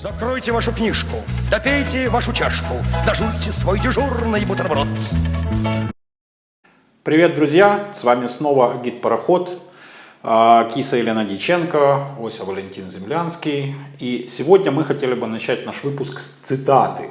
Закройте вашу книжку, допейте вашу чашку, дожуйте свой дежурный бутерброд. Привет, друзья! С вами снова Гид Пароход, а, Киса Елена Диченко, Ося Валентин Землянский. И сегодня мы хотели бы начать наш выпуск с цитаты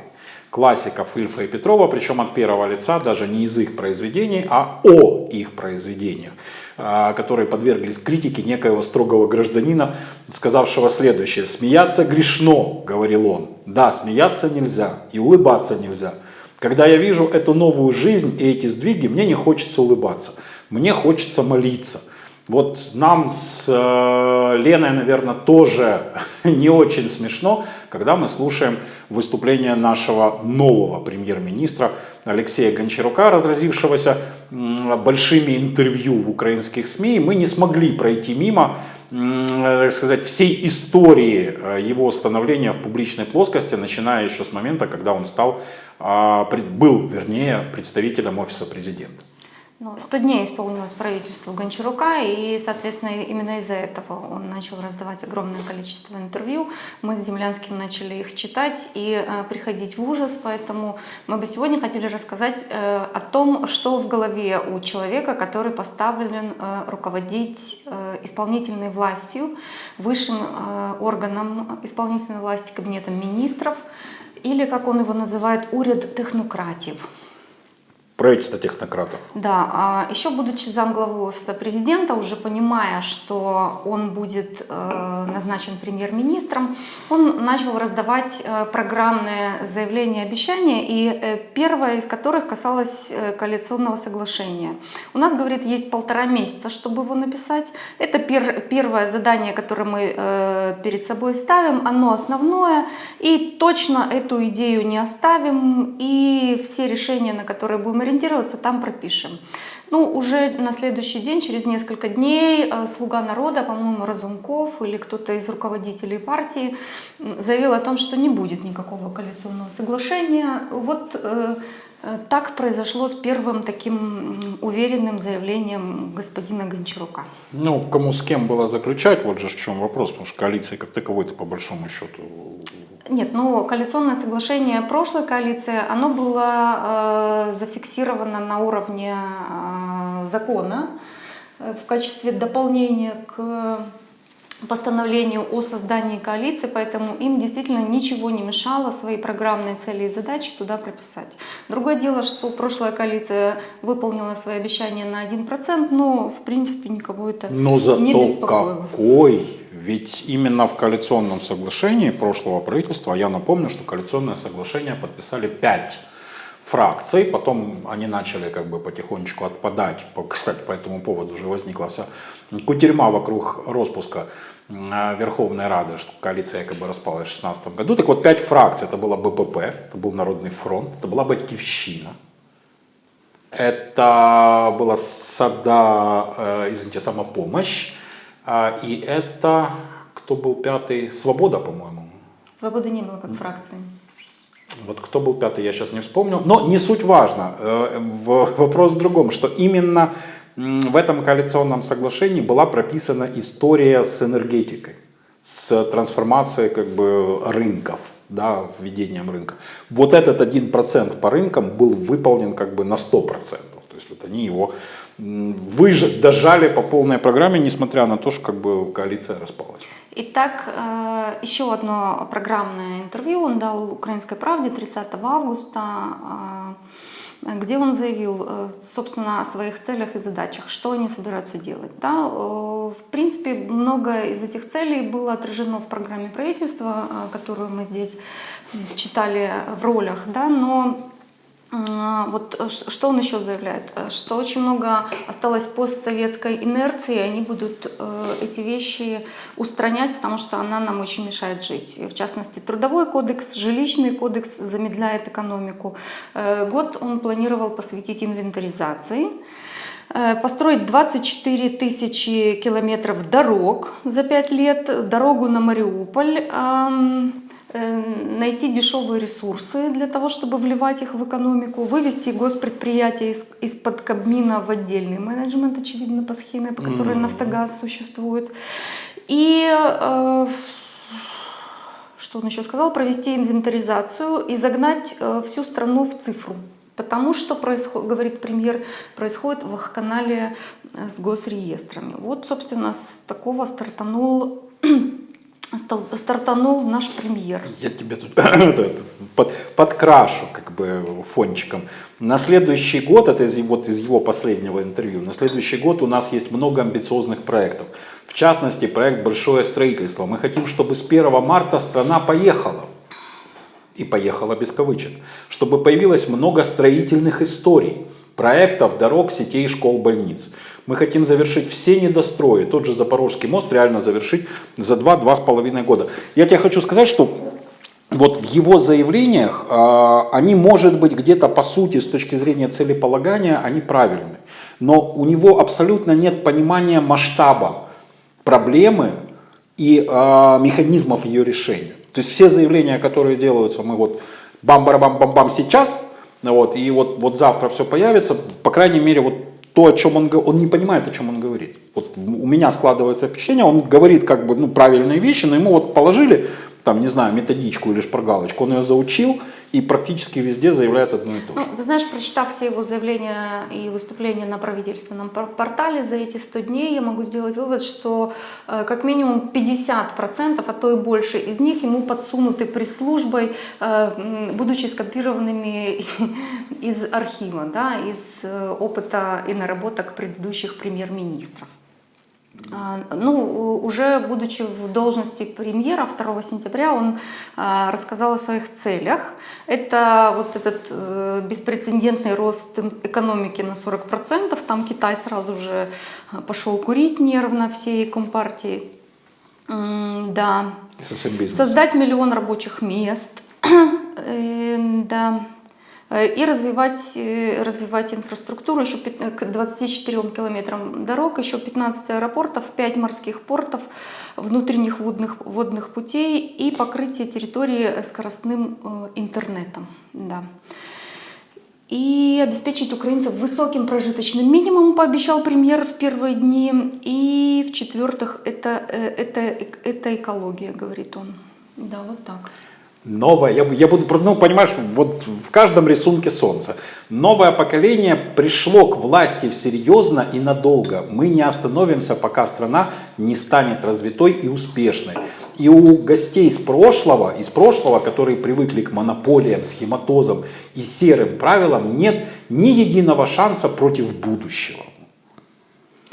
классиков Ильфа и Петрова, причем от первого лица, даже не из их произведений, а о их произведениях, а, которые подверглись критике некоего строгого гражданина, сказавшего следующее. «Смеяться грешно», — говорил он. «Да, смеяться нельзя и улыбаться нельзя. Когда я вижу эту новую жизнь и эти сдвиги, мне не хочется улыбаться, мне хочется молиться». Вот нам с э, Леной, наверное, тоже не очень смешно, когда мы слушаем выступление нашего нового премьер-министра Алексея Гончарука, разразившегося большими интервью в украинских СМИ. Мы не смогли пройти мимо так сказать, всей истории э, его становления в публичной плоскости, начиная еще с момента, когда он стал, а, был, вернее, представителем офиса президента. Ну, 100 дней исполнилось правительству Гончарука, и, соответственно, именно из-за этого он начал раздавать огромное количество интервью. Мы с Землянским начали их читать и э, приходить в ужас, поэтому мы бы сегодня хотели рассказать э, о том, что в голове у человека, который поставлен э, руководить э, исполнительной властью, высшим э, органом исполнительной власти, кабинетом министров, или, как он его называет, уряд технократив правительство технократов. Да, а еще будучи замглавы офиса президента, уже понимая, что он будет э, назначен премьер-министром, он начал раздавать э, программные заявления, обещания, и э, первое из которых касалось коалиционного соглашения. У нас, говорит, есть полтора месяца, чтобы его написать. Это пер, первое задание, которое мы перед собой ставим, оно основное, и точно эту идею не оставим, и все решения, на которые будем ориентироваться, там пропишем. Ну, уже на следующий день, через несколько дней, э, слуга народа, по-моему, Разумков или кто-то из руководителей партии заявил о том, что не будет никакого коалиционного соглашения. Вот э, э, так произошло с первым таким уверенным заявлением господина Гончарука. Ну, кому с кем было заключать, вот же в чем вопрос, потому что коалиции как таковой-то по большому счету нет, ну коалиционное соглашение прошлой коалиции, оно было э, зафиксировано на уровне э, закона э, в качестве дополнения к постановлению о создании коалиции, поэтому им действительно ничего не мешало свои программные цели и задачи туда прописать. Другое дело, что прошлая коалиция выполнила свои обещания на 1%, но в принципе никого это но зато не беспокоило. какой ведь именно в коалиционном соглашении прошлого правительства, я напомню, что коалиционное соглашение подписали пять фракций, потом они начали как бы потихонечку отпадать, кстати, по этому поводу уже возникла вся кутерьма вокруг распуска Верховной Рады, что коалиция якобы распалась в 2016 году. Так вот, пять фракций, это была БПП, это был Народный фронт, это была Батькивщина, это была Сада, э, извините, Самопомощь, а, и это, кто был пятый? Свобода, по-моему. Свободы не было как фракции. Вот кто был пятый, я сейчас не вспомню. Но не суть важно. Э, вопрос в другом, что именно в этом коалиционном соглашении была прописана история с энергетикой, с трансформацией как бы рынков, да, введением рынка. Вот этот один процент по рынкам был выполнен как бы на 100%. То есть вот они его выж... дожали по полной программе, несмотря на то, что как бы коалиция распалась. Итак, э, еще одно программное интервью он дал «Украинской правде» 30 августа, э, где он заявил, э, собственно, о своих целях и задачах, что они собираются делать. Да? В принципе, много из этих целей было отражено в программе правительства, которую мы здесь читали в ролях, да? но вот э, что он еще заявляет? Э, что очень много осталось постсоветской инерции, и они будут э, эти вещи устранять, потому что она нам очень мешает жить. В частности, трудовой кодекс, жилищный кодекс замедляет экономику. Год он планировал посвятить инвентаризации. Построить 24 тысячи километров дорог за 5 лет, дорогу на Мариуполь, найти дешевые ресурсы для того, чтобы вливать их в экономику, вывести госпредприятия из, из-под Кабмина в отдельный менеджмент, очевидно, по схеме, по которой mm-hmm. «Нафтогаз» существует. И э, что он еще сказал, провести инвентаризацию и загнать э, всю страну в цифру. Потому что, происход, говорит премьер, происходит в канале э, с госреестрами. Вот, собственно, с такого стартанул стал- стартанул наш премьер. Я тебе тут под- подкрашу как бы фончиком. На следующий год, это из, вот из его последнего интервью, на следующий год у нас есть много амбициозных проектов. В частности, проект «Большое строительство». Мы хотим, чтобы с 1 марта страна поехала. И поехала без кавычек. Чтобы появилось много строительных историй, проектов, дорог, сетей, школ, больниц. Мы хотим завершить все недострои. Тот же Запорожский мост реально завершить за 2-2,5 года. Я тебе хочу сказать, что вот в его заявлениях а, они, может быть, где-то по сути, с точки зрения целеполагания, они правильны. Но у него абсолютно нет понимания масштаба проблемы и а, механизмов ее решения. То есть все заявления, которые делаются, мы вот бам-барабам-бам-бам сейчас, вот, и вот, вот завтра все появится, по крайней мере, вот то, о чем он он не понимает, о чем он говорит. Вот у меня складывается впечатление, он говорит как бы ну, правильные вещи, но ему вот положили, там, не знаю, методичку или шпаргалочку, он ее заучил и практически везде заявляет одно и то же. Ну, ты знаешь, прочитав все его заявления и выступления на правительственном пор- портале за эти 100 дней, я могу сделать вывод, что э, как минимум 50%, а то и больше из них ему подсунуты пресс-службой, э, будучи скопированными из архива, да, из э, опыта и наработок предыдущих премьер-министров. А, Ну, уже будучи в должности премьера 2 сентября, он а, рассказал о своих целях. Это вот этот э, беспрецедентный рост экономики на 40%. Там Китай сразу же а, пошел курить нервно всей компартии. Да. Создать миллион рабочих мест. Э, Да. Э, И развивать, э, развивать инфраструктуру, еще э, к 24 километрам дорог, еще 15 аэропортов, 5 морских портов, внутренних водных, водных путей и покрытие территории скоростным интернетом. Да. И обеспечить украинцев высоким прожиточным минимумом, пообещал премьер в первые дни. И в-четвертых, это, это, это экология, говорит он. Да, вот так. Новое, я, я буду, ну, понимаешь, вот в каждом рисунке солнце. Новое поколение пришло к власти серьезно и надолго. Мы не остановимся, пока страна не станет развитой и успешной. И у гостей из прошлого, из прошлого, которые привыкли к монополиям, схематозам и серым правилам, нет ни единого шанса против будущего.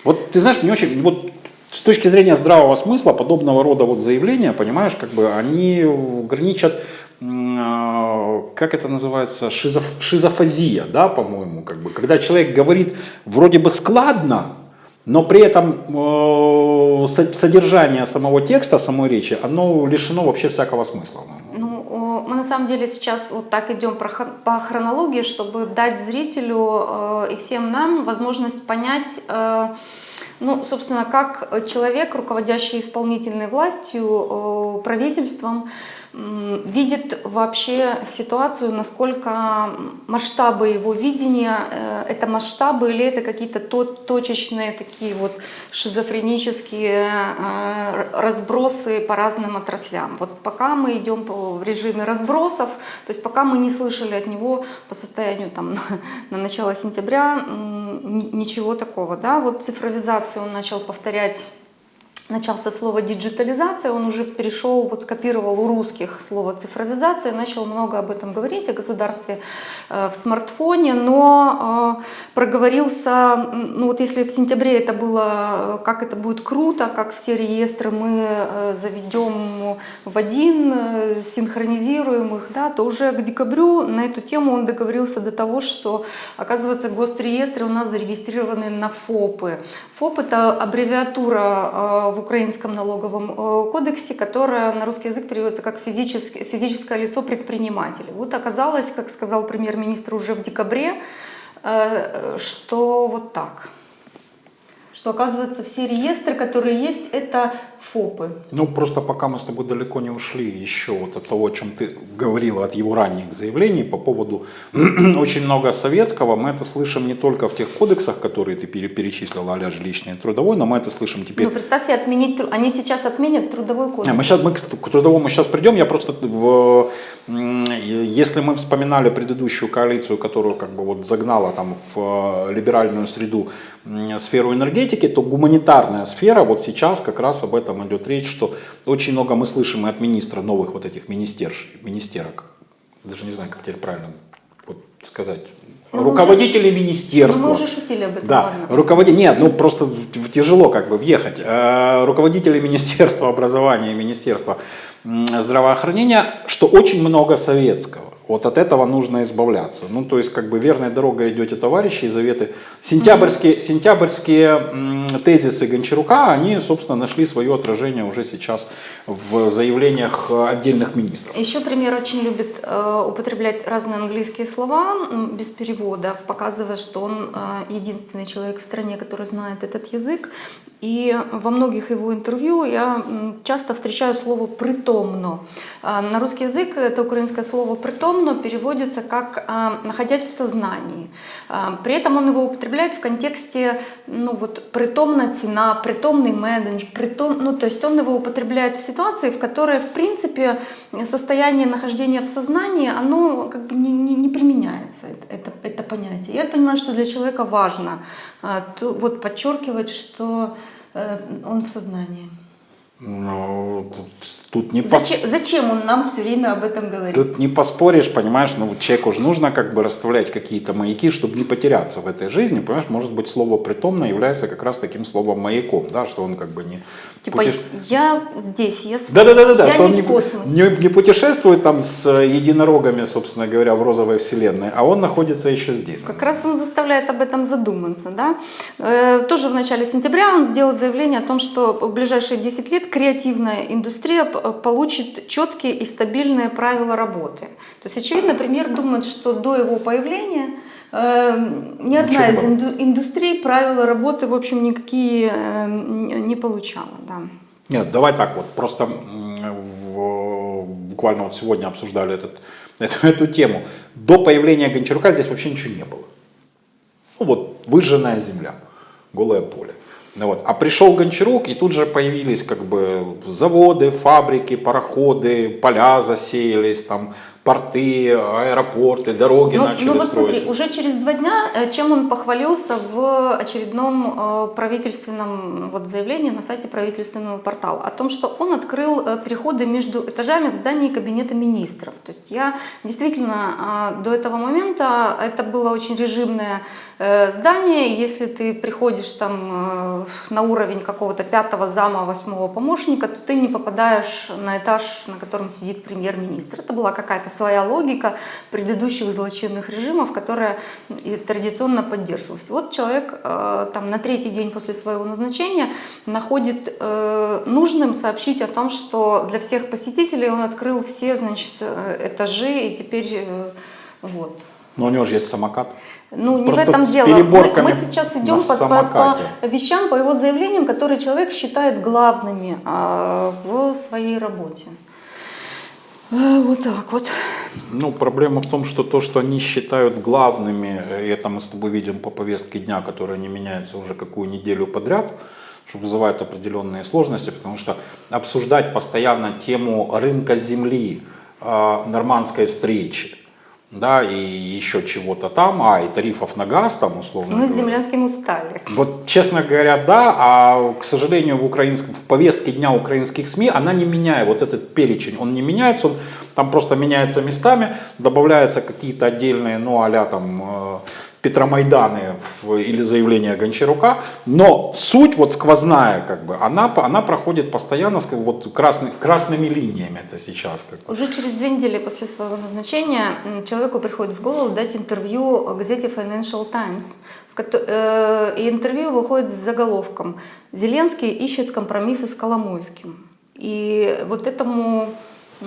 Вот ты знаешь, мне очень, вот с точки зрения здравого смысла подобного рода вот заявления, понимаешь, как бы они граничат, а, как это называется, шизоф- шизофазия, да, по-моему, как бы, когда человек говорит вроде бы складно, но при этом э, со- содержание самого текста, самой речи, оно лишено вообще всякого смысла. Ну, мы на самом деле сейчас вот так идем по хронологии, чтобы дать зрителю э, и всем нам возможность понять, э, ну, собственно, как человек, руководящий исполнительной властью, э, правительством, видит вообще ситуацию, насколько масштабы его видения, э, это масштабы или это какие-то то- точечные такие вот шизофренические э, разбросы по разным отраслям. Вот пока мы идем в режиме разбросов, то есть пока мы не слышали от него по состоянию там на, на начало сентября ничего такого, да, вот цифровизацию он начал повторять начался слово диджитализация, он уже перешел, вот скопировал у русских слово цифровизация, начал много об этом говорить, о государстве э, в смартфоне, но э, проговорился, ну вот если в сентябре это было, э, как это будет круто, как все реестры мы заведем в один, синхронизируем их, да, то уже к декабрю на эту тему он договорился до того, что, оказывается, госреестры у нас зарегистрированы на ФОПы. ФОП это аббревиатура э, в украинском налоговом э, кодексе, которая на русский язык переводится как физическое, лицо предпринимателя. Вот оказалось, как сказал премьер-министр уже в декабре, э, что вот так что оказывается все реестры, которые есть, это ФОПы. Ну, просто пока мы с тобой далеко не ушли еще вот от того, о чем ты говорила, от его ранних заявлений по поводу очень много советского, мы это слышим не только в тех кодексах, которые ты пере- перечислила, а жилищный и трудовой, но мы это слышим теперь Ну, представь себе, отменить, они сейчас отменят трудовой кодекс. Мы сейчас мы к, трудовому сейчас придем. Я просто в, если мы вспоминали предыдущую коалицию, которую как бы вот загнала там в э, либеральную среду сферу энергетики, то гуманитарная сфера вот сейчас как раз об этом идет речь, что очень много мы слышим и от министра новых вот этих министерш, министерок, даже не знаю, как теперь правильно вот сказать, Ну, мы руководителей Ну, министерства. мы уже шутили об этом, Да, руководи... Нет, ну просто тяжело как бы въехать. Э, Руководители Министерства образования и Министерства здравоохранения, что очень много советского. Вот от этого нужно избавляться. Ну, то есть, как бы верной дорогой идете, товарищи, и заветы. Сентябрьские, сентябрьские м, тезисы Гончарука, они, собственно, нашли свое отражение уже сейчас в заявлениях э, отдельных министров. Еще премьер очень любит э, употреблять разные английские слова без переводов, показывая, что он э, единственный человек в стране, который знает этот язык. И во многих его интервью я часто встречаю слово «притомно». А, На русский язык это украинское слово «притомно» переводится как а, «находясь в сознании». А, При этом он его употребляет в контексте ну, вот, притомна цена, притомный менедж, притом, ну, то есть он его употребляет в ситуации, в которой, в принципе, состояние нахождения в сознании, оно как бы не, не, не применяется, это, это, понятие. Я понимаю, что для человека важно а, вот, подчеркивать, что э, он в сознании. Ну, тут не пос- Зачем, зачем он нам все время об этом говорит? Тут не поспоришь, понимаешь, ну человеку же нужно как бы расставлять какие-то маяки, чтобы не потеряться в этой жизни, понимаешь, может быть слово притомно является как раз таким словом маяком, да, что он как бы не... Типа, путеш- я здесь, я с Да, да, да, да, да, я что не он не, в космосе. не- не путешествует там с единорогами, собственно говоря, в розовой вселенной, а он находится еще здесь. Как раз он заставляет об этом задуматься. Да? Э, Тоже в начале сентября он сделал заявление о том, что в ближайшие 10 лет креативная индустрия п- получит четкие и стабильные правила работы. То есть, очевидно, премьер думает, что до его появления э, ни одна Ничего из инду- индустрий правила работы, в общем, никакие э, не получала. Да. Нет, давай так вот, просто буквально вот сегодня обсуждали этот, эту, эту тему. До появления Гончарука здесь вообще ничего не было. Ну вот, выжженная земля, голое поле. Ну вот. А пришел Гончарук, и тут же появились как бы заводы, фабрики, пароходы, поля засеялись, там порты, аэропорты, дороги Ну, начали ну вот строиться. смотри, уже через два дня, э, чем он похвалился в очередном э, правительственном вот, заявлении на сайте правительственного портала, о том, что он открыл э, переходы между этажами в здании кабинета министров. То есть я действительно до этого момента, это было очень режимное здание, если ты приходишь там э, на уровень какого-то пятого зама, восьмого помощника, то ты не попадаешь на этаж, на котором сидит премьер-министр. Это была какая-то своя логика предыдущих злочинных режимов, которая традиционно поддерживалась. Вот человек э, там на третий день после своего назначения находит э, нужным сообщить о том, что для всех посетителей он открыл все, значит, э, этажи и теперь э, вот. Но у него же есть самокат. Ну, не Просто в этом дело. Мы, мы сейчас идем по, по- по вещам, по его заявлениям, которые человек считает главными а, в своей работе. Э, Вот так вот. Ну, проблема в том, что то, что они считают главными, и это мы с тобой видим по повестке дня, которая не меняется уже какую неделю подряд, что вызывает определенные сложности, потому что обсуждать постоянно тему рынка земли, э, нормандской встречи, да, и еще чего-то там, а, и тарифов на газ там, условно Мы с говоря. Землянским устали. Вот, честно говоря, да, а, к сожалению, в, украинском, в повестке дня украинских СМИ она не меняет, вот этот перечень, он не меняется, он там просто меняется местами, добавляются какие-то отдельные, ну, а там, э, Петромайданы или заявления Гончарука, но суть вот сквозная, как бы, она, она проходит постоянно с- вот красный, красными линиями это сейчас. Как бы. Уже через две недели после своего назначения человеку приходит в голову дать интервью газете Financial Times. э, И интервью выходит с заголовком «Зеленский ищет компромиссы с Коломойским». И вот этому, э,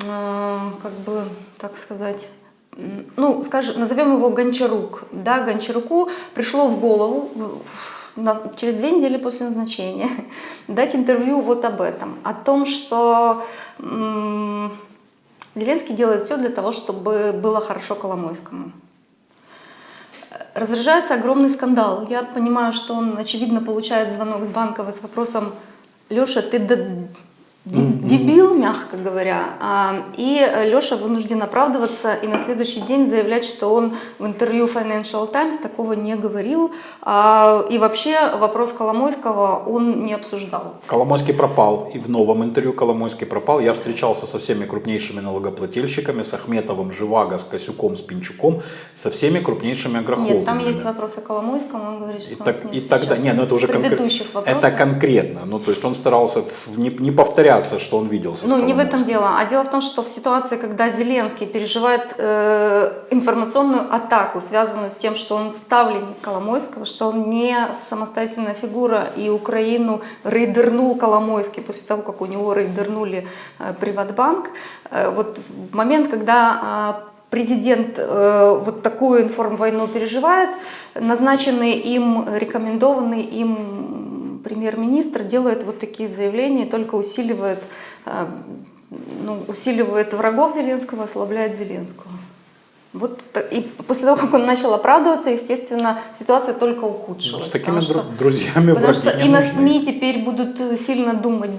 как бы, так сказать, ну, скажем, назовем его Гончарук. Да, Гончаруку пришло в голову, на- через две недели после назначения дать интервью вот об этом, о том, что Зеленский делает все для того, чтобы было хорошо Коломойскому. Разражается огромный скандал. Я понимаю, что он, очевидно, получает звонок с Банкова с вопросом «Леша, ты дебил, мягко говоря». А, И Леша вынужден оправдываться и на следующий день заявлять, что он в интервью Financial Times такого не говорил. А, И вообще вопрос Коломойского он не обсуждал. Коломойский пропал, и в новом интервью Коломойский пропал. Я встречался со всеми крупнейшими налогоплательщиками, с Ахметовым, Живаго, с Косюком, с Пинчуком, со всеми крупнейшими агрохолдингами. Нет, там есть вопросы Коломойскому, он говорит, что И, он так, с ним и тогда, встречался. не, ну это уже В конкре- предыдущих вопросах. это конкретно, ну то есть он старался не, не повторяться, что он виделся. Ну, не в этом дело. А дело в том, что в ситуации, когда Зеленский переживает э, информационную атаку, связанную с тем, что он ставленник Коломойского, что он не самостоятельная фигура, и Украину рейдернул Коломойский после того, как у него рейдернули э, Приватбанк, э, вот в момент, когда а, президент э, вот такую информвойну переживает, назначенный им, рекомендованный им премьер-министр делает вот такие заявления, и только усиливает, э, ну, усиливает врагов Зеленского, ослабляет Зеленского. Вот и после того, как он начал оправдываться, естественно, ситуация только ухудшилась. С такими потому что- дру- друзьями Потому что и на нужны. СМИ теперь будут сильно думать,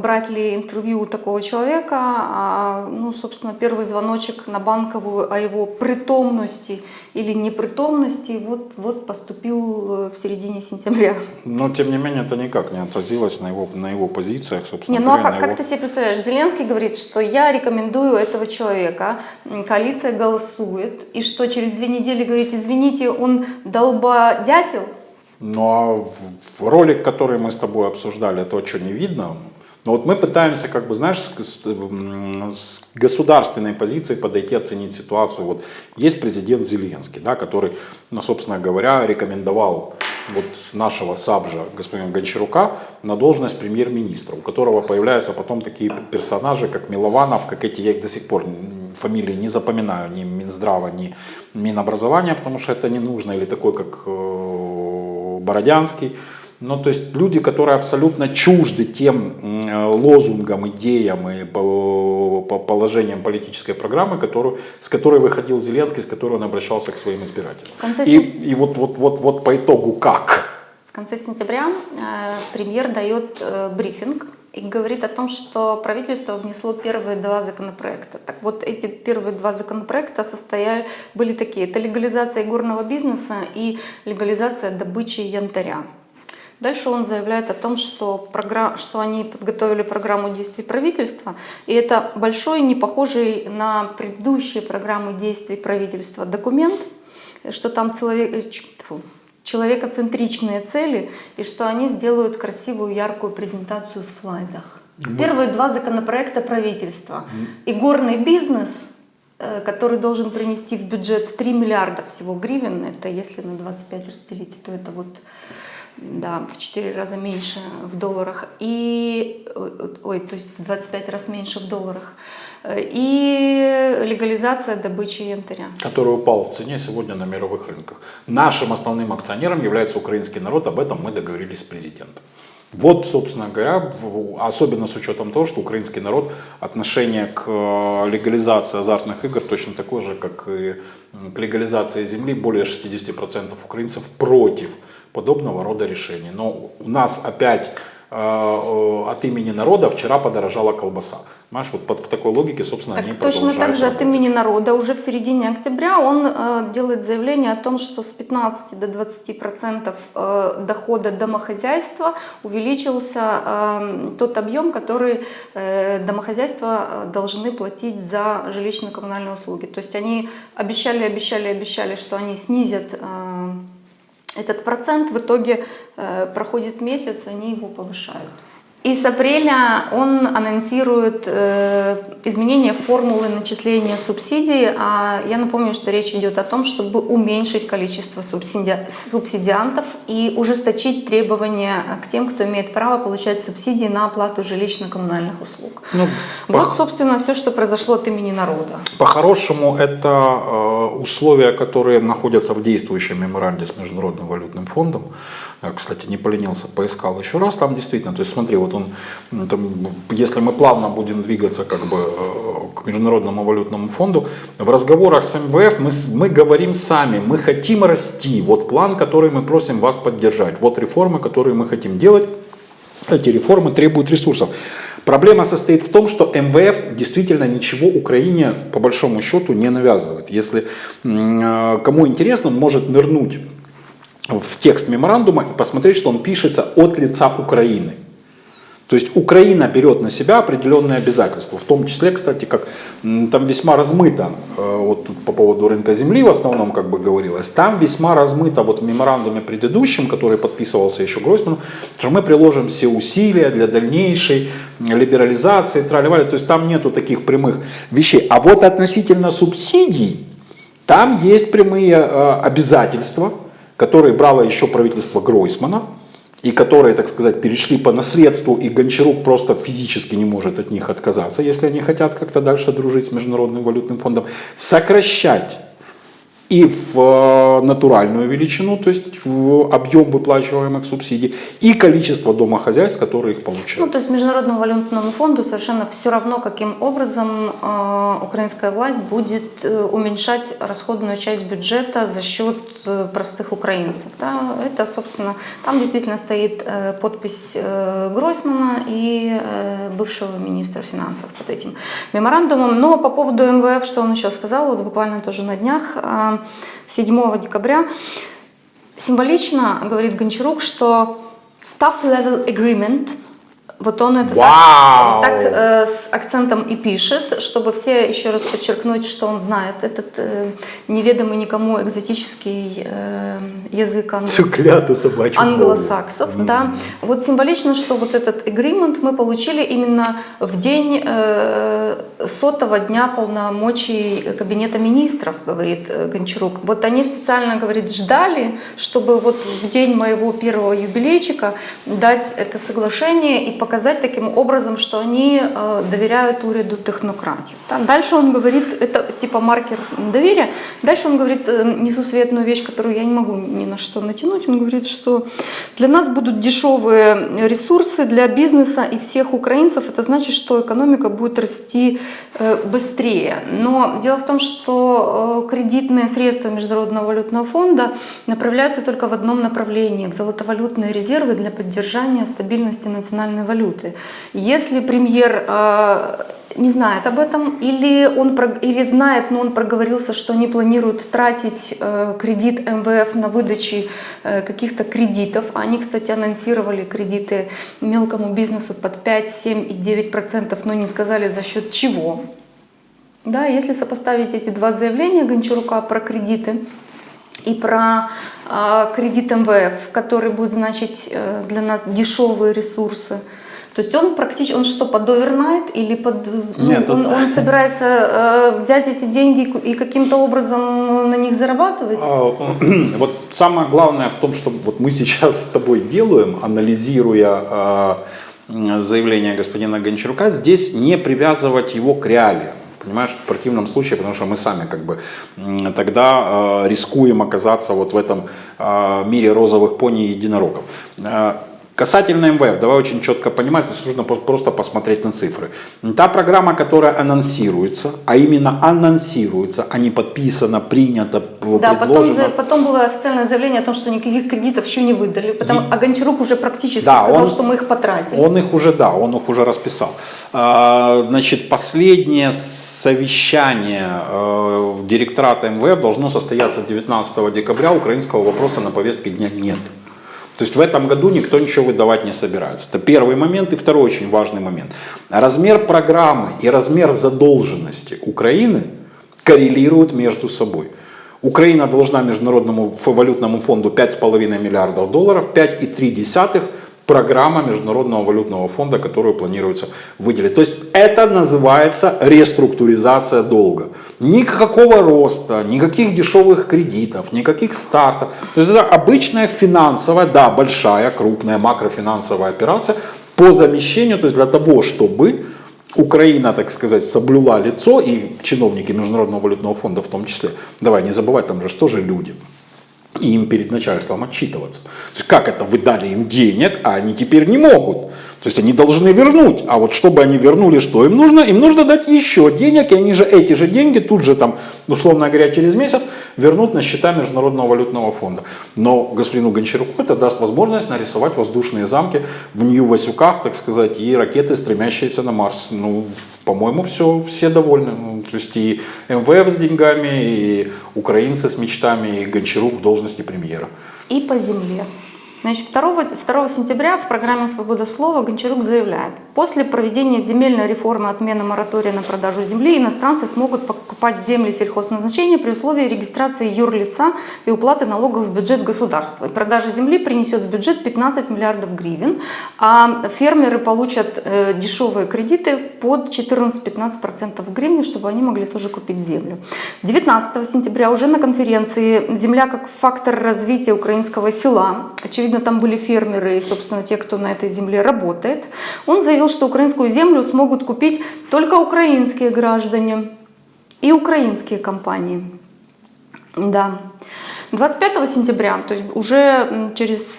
брать ли интервью у такого человека. А, ну, собственно, первый звоночек на банковую о его притомности или непритомности вот, вот поступил э, в середине сентября. Но тем не менее это никак не отразилось на его, на его позициях, собственно Не, ну а как, на как его- ты себе представляешь? Зеленский говорит, что я рекомендую этого человека, коалиция голосует, и что через две недели говорит, извините, он долбодятел? Ну а ролик, который мы с тобой обсуждали, этого что, не видно? Но вот мы пытаемся, как бы, знаешь, с, с государственной позиции подойти, оценить ситуацию. Вот есть президент Зеленский, да, который, ну, собственно говоря, рекомендовал вот нашего Сабжа, господина Гончарука, на должность премьер-министра, у которого появляются потом такие персонажи, как Милованов, как эти, я их до сих пор фамилии не запоминаю, ни Минздрава, ни Минобразования, потому что это не нужно, или такой, как э, Бородянский. Ну, то есть люди, которые абсолютно чужды тем э, лозунгам, идеям и по, по положениям политической программы, которую, с которой выходил Зеленский, с которой он обращался к своим избирателям. Конце И, и вот, вот, вот, вот по итогу как? В конце сентября э, премьер дает э, брифинг и говорит о том, что правительство внесло первые два законопроекта. Так вот, эти первые два законопроекта состояли, были такие. Это легализация горного бизнеса и легализация добычи янтаря. Дальше он заявляет о том, что, програ- что они подготовили программу действий правительства, и это большой, не похожий на предыдущие программы действий правительства документ, что там человек, человекоцентричные цели, и что они сделают красивую, яркую презентацию в слайдах. Первые два законопроекта правительства. И горный бизнес, э, который должен принести в бюджет 3 миллиарда всего гривен, это если на 25 разделить, то это вот да, в 4 раза меньше в долларах. И, э, ой, то есть в 25 раз меньше в долларах. Э, И легализация добычи янтаря. который упал в цене сегодня на мировых рынках. Нашим основным акционером является украинский народ, об этом мы договорились с президентом. Вот, собственно говоря, особенно с учетом того, что украинский народ отношение к э, легализации азартных игр точно такое же, как и к легализации земли. Более 60% украинцев против подобного рода решений. Но у нас опять э, э, от имени народа вчера подорожала колбаса. Понимаешь, вот под- в такой логике, собственно, они Так, точно так же от имени народа уже в середине октября он э, делает заявление о том, что с 15 до 20 процентов э, дохода домохозяйства увеличился э, тот объем, который э, домохозяйства э, должны платить за жилищно-коммунальные услуги. То есть они обещали, обещали, обещали, что они снизят э, этот процент, в итоге э, проходит месяц, они его повышают. И с апреля он анонсирует э, изменение формулы начисления субсидий. А я напомню, что речь идет о том, чтобы уменьшить количество субсиди- субсидиантов и ужесточить требования к тем, кто имеет право получать субсидии на оплату жилищно-коммунальных услуг. Ну, Вот, собственно, все, что произошло от имени народа. По-хорошему, это э, условия, которые находятся в действующем меморанде с Международным валютным фондом. Я, кстати, не поленился, поискал еще раз. Там действительно, то есть смотри, вот он, там, если мы плавно будем двигаться как бы э, к Международному валютному фонду, в разговорах с МВФ мы, мы говорим сами, мы хотим расти. Вот план, который мы просим вас поддержать. Вот реформы, которые мы хотим делать. Эти реформы требуют ресурсов. Проблема состоит в том, что МВФ действительно ничего Украине по большому счету не навязывает. Если э, кому интересно, может нырнуть в текст меморандума и посмотреть, что он пишется от лица Украины. То есть Украина берет на себя определенные обязательства, в том числе, кстати, как там весьма размыто, э, вот тут по поводу рынка земли в основном как бы говорилось, там весьма размыто вот в меморандуме предыдущем, который подписывался еще Гройсманом, что мы приложим все усилия для дальнейшей либерализации, трали то есть там нету таких прямых вещей. А вот относительно субсидий, там есть прямые э, обязательства, которые брало еще правительство Гройсмана, и которые, так сказать, перешли по наследству, и Гончарук просто физически не может от них отказаться, если они хотят как-то дальше дружить с Международным валютным фондом, сокращать и в э, натуральную величину, то есть в объем выплачиваемых субсидий, и количество домохозяйств, которые их Ну, получают. то есть Международному валютному фонду совершенно все равно, каким образом э, украинская власть будет э, уменьшать расходную часть бюджета за счет э, простых украинцев. Да? Это, собственно, там действительно стоит э, подпись э, Гройсмана и э, бывшего министра финансов под этим меморандумом. Но по поводу МВФ, что он еще сказал, вот буквально тоже на днях, э, 7 декабря, Символично говорит Гончарук, что staff level agreement, вот он это так, Вау! так, э, с акцентом и пишет, чтобы все еще раз подчеркнуть, что он знает этот э, неведомый никому экзотический э, язык англос- кляту собачью англосаксов, да. Вот символично, что вот этот agreement мы получили именно в день э, сотого дня полномочий Кабинета министров, говорит э, Гончарук. Вот они специально, говорит, ждали, чтобы вот в день моего первого юбилейчика дать это соглашение и показать таким образом, что они э, доверяют уряду технократов. да. Дальше он говорит, это типа маркер доверия. Дальше он говорит э, несусветную вещь, которую я не могу ни на что натянуть. Он говорит, что для нас будут дешевые ресурсы для бизнеса и всех украинцев. Это значит, что экономика будет расти э, быстрее. Но дело в том, что кредитные средства Международного валютного фонда направляются только в одном направлении – в золотовалютные резервы для поддержания стабильности национальной валюты. Если премьер э, не знает об этом, или он или знает, но он проговорился, что они планируют тратить э, кредит МВФ на выдачи э, каких-то кредитов. Они, кстати, анонсировали кредиты мелкому бизнесу под 5, 7 и 9 процентов, но не сказали за счет чего. Да, если сопоставить эти два заявления Гончарука про кредиты и про э, кредит МВФ, который будет значить э, для нас дешевые ресурсы, то есть он практически, он что, под овернайт или под... ну, Нет, он, тут- он собирается э, взять эти деньги и каким-то образом на них зарабатывать? А, Вот самое главное в том, что вот мы сейчас с тобой делаем, анализируя м, заявление господина Гончарука, здесь не привязывать его к реалиям. Понимаешь, в противном случае, потому что мы сами как бы тогда э, рискуем оказаться вот в этом э, мире розовых пони и единорогов. Касательно МВФ, давай очень четко понимать, здесь нужно просто посмотреть на цифры. Та программа, которая анонсируется, а именно анонсируется, а не подписана, принята, Да, потом, предложена. за- потом было официальное заявление о том, что никаких кредитов еще не выдали. Потом, а Гончарук уже практически Да, сказал, он- что мы их потратили. Он их уже, да, он их уже расписал. А, Значит, последнее совещание э, директората МВФ должно состояться 19 декабря. Украинского вопроса на повестке дня нет. То есть в этом году никто ничего выдавать не собирается. Это первый момент. И второй очень важный момент. Размер программы и размер задолженности Украины коррелируют между собой. Украина должна Международному валютному фонду 5,5 миллиардов долларов, 5,3 программа Международного валютного фонда, которую планируется выделить. То есть это называется реструктуризация долга. Никакого роста, никаких дешевых кредитов, никаких стартов. То есть это обычная финансовая, да, большая, крупная макрофинансовая операция по замещению, то есть для того, чтобы Украина, так сказать, соблюла лицо, и чиновники Международного валютного фонда в том числе. Давай не забывать, там же что же люди. И им перед начальством отчитываться. То есть как это вы дали им денег, а они теперь не могут? То есть они должны вернуть, а вот чтобы они вернули, что им нужно? Им нужно дать еще денег, и они же эти же деньги тут же там, условно говоря, через месяц вернут на счета Международного валютного фонда. Но господину Гончаруку это даст возможность нарисовать воздушные замки в Нью-Васюках, так сказать, и ракеты, стремящиеся на Марс. Ну, по-моему, все, все довольны. Ну, то есть и МВФ с деньгами, и украинцы с мечтами, и Гончарук в должности премьера. И по земле. Значит, 2, 2 сентября в программе «Свобода слова» Гончарук заявляет, после проведения земельной реформы отмены моратория на продажу земли иностранцы смогут покупать земли сельхозназначения при условии регистрации юрлица и уплаты налогов в бюджет государства. Продажа земли принесет в бюджет 15 миллиардов гривен, а фермеры получат э, дешевые кредиты под 14-15% в гривне, чтобы они могли тоже купить землю. 19 сентября уже на конференции «Земля как фактор развития украинского села», очевидно, очевидно, там были фермеры и, собственно, те, кто на этой земле работает. Он заявил, что украинскую землю смогут купить только украинские граждане и украинские компании. Да. 25 сентября, то есть уже через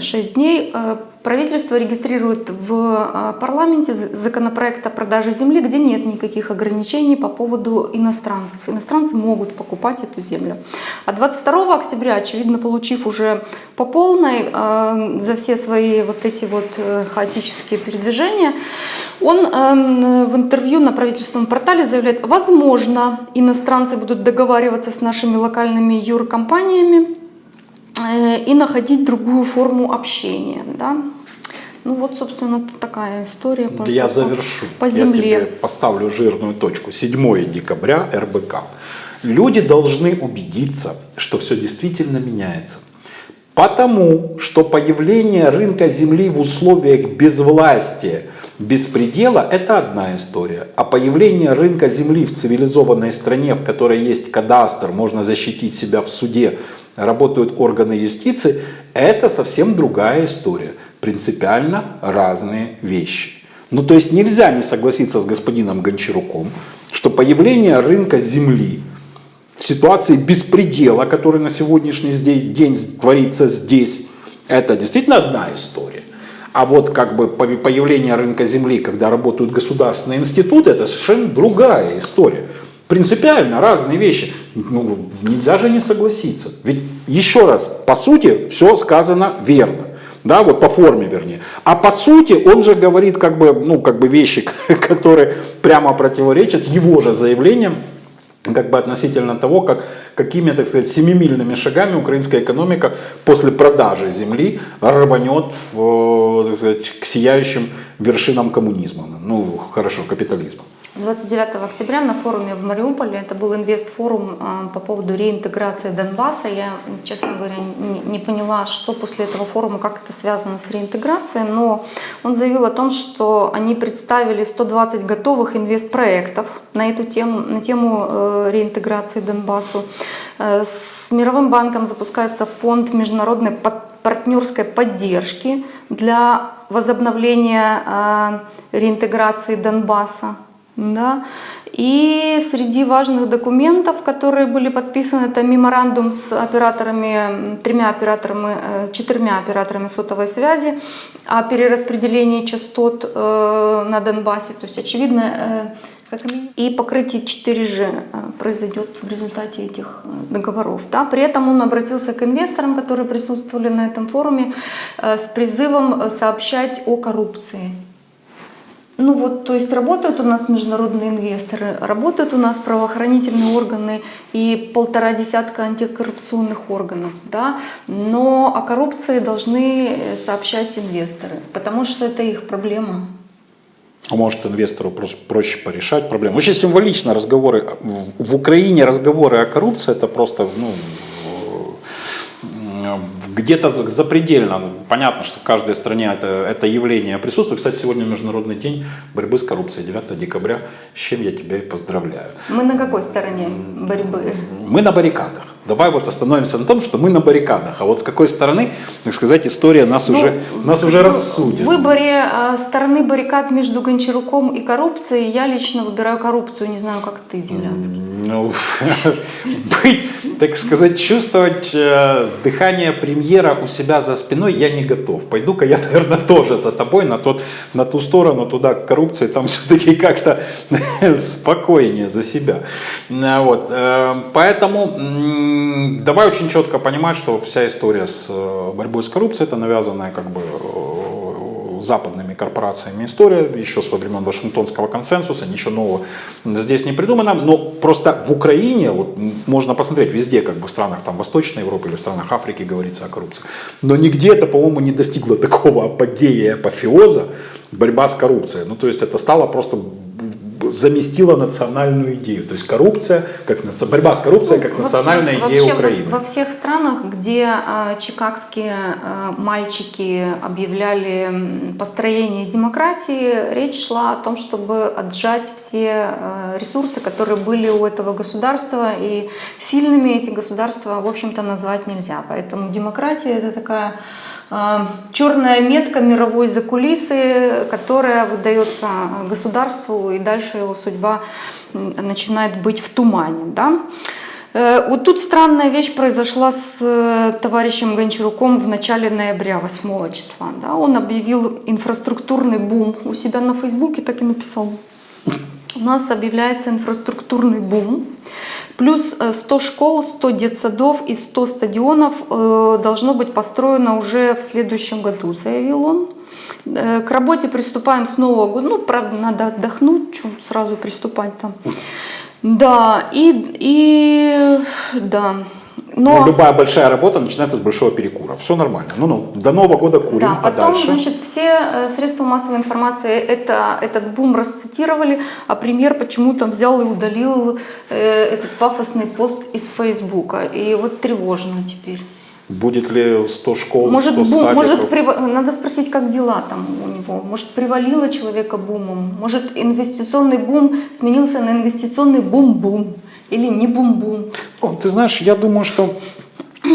6 дней, э, Правительство регистрирует в а, парламенте законопроект о продаже земли, где нет никаких ограничений по поводу иностранцев. Иностранцы могут покупать эту землю. А 22 октября, очевидно, получив уже по полной а, за все свои вот эти вот э, хаотические передвижения, он эм, в интервью на правительственном портале заявляет, возможно, иностранцы будут договариваться с нашими локальными юркомпаниями, и находить другую форму общения. Да? Ну вот, собственно, такая история. По, Я завершу. По земле. Я тебе поставлю жирную точку. 7 декабря РБК. Люди должны убедиться, что все действительно меняется. Потому что появление рынка земли в условиях безвластия, беспредела – это одна история. А появление рынка земли в цивилизованной стране, в которой есть кадастр, можно защитить себя в суде, работают органы юстиции, это совсем другая история принципиально разные вещи. Ну то есть нельзя не согласиться с господином Гончаруком, что появление рынка земли в ситуации беспредела, который на сегодняшний день творится здесь, это действительно одна история. А вот как бы появление рынка земли, когда работают государственные институты, это совершенно другая история. Принципиально разные вещи. Ну, нельзя же не согласиться. Ведь еще раз, по сути, все сказано верно да, вот по форме вернее. А по сути он же говорит как бы, ну, как бы вещи, которые прямо противоречат его же заявлениям, как бы относительно того, как, какими, так сказать, семимильными шагами украинская экономика после продажи земли рванет в, так сказать, к сияющим вершинам коммунизма, ну хорошо, капитализма. 29 октября на форуме в Мариуполе, это был инвест-форум а, по поводу реинтеграции Донбасса. Я, честно говоря, не поняла, что после этого форума, как это связано с реинтеграцией, но он заявил о том, что они представили 120 готовых инвест-проектов на эту тему, на тему э, реинтеграции Донбассу. Э, с Мировым банком запускается фонд международной партнерской поддержки для возобновления э, реинтеграции Донбасса. Да? И среди важных документов, которые были подписаны, это меморандум с операторами, тремя операторами, э, четырьмя операторами сотовой связи о перераспределении частот э, на Донбассе. То есть, очевидно, э, и покрытие 4G произойдет в результате этих договоров. Да? При этом он обратился к инвесторам, которые присутствовали на этом форуме, с призывом сообщать о коррупции. Ну вот, то есть работают у нас международные инвесторы, работают у нас правоохранительные органы и полтора десятка антикоррупционных органов, да, но о коррупции должны сообщать инвесторы, потому что это их проблема. А может инвестору проще порешать проблему. Очень символично разговоры, в Украине разговоры о коррупции это просто ну, где-то запредельно. Понятно, что в каждой стране это, это явление присутствует. Кстати, сегодня Международный день борьбы с коррупцией, 9 декабря, с чем я тебя и поздравляю. Мы на какой стороне борьбы? Мы на баррикадах. Давай вот остановимся на том, что мы на баррикадах. А вот с какой стороны, так сказать, история нас, Ну, уже, нас уже рассудит. В выборе э, стороны баррикад между Гончаруком и коррупцией я лично выбираю коррупцию. Не знаю, как ты, Землянский. Ну, быть, так сказать, чувствовать э, дыхание премьера у себя за спиной я не готов. Пойду-ка я, наверное, тоже за тобой на, тот, на ту сторону, туда к коррупции, там все-таки как-то спокойнее за себя. Вот. э, Поэтому давай очень четко понимать, что вся история с э, борьбой с коррупцией, это навязанная как бы э, западными корпорациями история, еще с времен Вашингтонского консенсуса, ничего нового здесь не придумано, но просто в Украине, вот можно посмотреть везде, как бы в странах там Восточной Европы или в странах Африки говорится о коррупции, но нигде это, по-моему, не достигло такого апогея апофеоза, борьба с коррупцией, ну то есть это стало просто заместила национальную идею. То есть коррупция, как борьба с коррупцией как Ну, национальная вообще, идея во- Украины. Во, всех странах, где э, чикагские э, мальчики объявляли построение демократии, речь шла о том, чтобы отжать все э, ресурсы, которые были у этого государства, и сильными эти государства, в общем-то, назвать нельзя. Поэтому демократия это такая черная метка мировой закулисы, которая выдается государству, и дальше его судьба начинает быть в тумане. Да? Э, Вот тут странная вещь произошла с э, товарищем Гончаруком в начале ноября, 8 числа. Да? Он объявил инфраструктурный бум у себя на Фейсбуке, так и написал. У нас объявляется инфраструктурный бум. Плюс э, 100 школ, 100 детсадов и 100 стадионов э, должно быть построено уже в следующем году, заявил он. Э, К работе приступаем с Нового года. Ну, правда, надо отдохнуть, что сразу приступать там. Да, и, и да. Но, Ну, любая большая работа начинается с большого перекура. Все нормально. Ну-ну, до Нового года курим, да, а потом, дальше? значит, все э, средства массовой информации это, этот бум расцитировали, а премьер почему-то взял и удалил э, этот пафосный пост из Фейсбука. И вот тревожно теперь. Будет ли 100 школ, Может, 100 бум, может прив- надо спросить, как дела там у него. Может, привалило человека бумом? Может, инвестиционный бум сменился на инвестиционный бум-бум? Или не бум-бум? Ты знаешь, я думаю, что